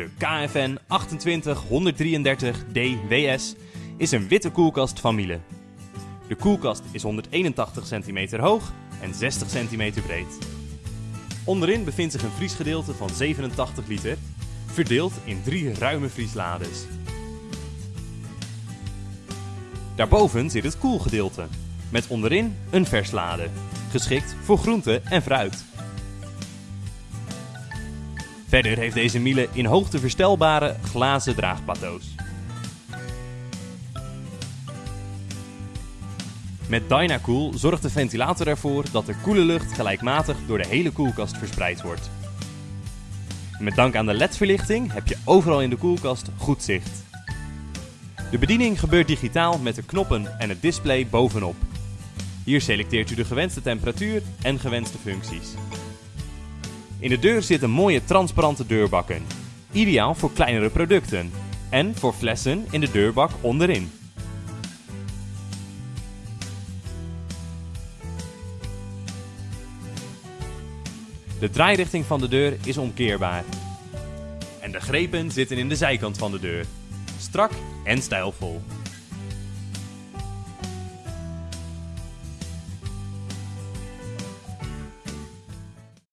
De KFN 28133DWS is een witte koelkast van Miele. De koelkast is 181 cm hoog en 60 cm breed. Onderin bevindt zich een vriesgedeelte van 87 liter, verdeeld in drie ruime vrieslades. Daarboven zit het koelgedeelte, met onderin een verslade, geschikt voor groente en fruit. Verder heeft deze Miele in hoogte verstelbare glazen draagplateaus. Met Dynacool zorgt de ventilator ervoor dat de koele lucht gelijkmatig door de hele koelkast verspreid wordt. Met dank aan de LED-verlichting heb je overal in de koelkast goed zicht. De bediening gebeurt digitaal met de knoppen en het display bovenop. Hier selecteert u de gewenste temperatuur en gewenste functies. In de deur zitten mooie transparante deurbakken, ideaal voor kleinere producten en voor flessen in de deurbak onderin. De draairichting van de deur is omkeerbaar. En de grepen zitten in de zijkant van de deur. Strak en stijlvol.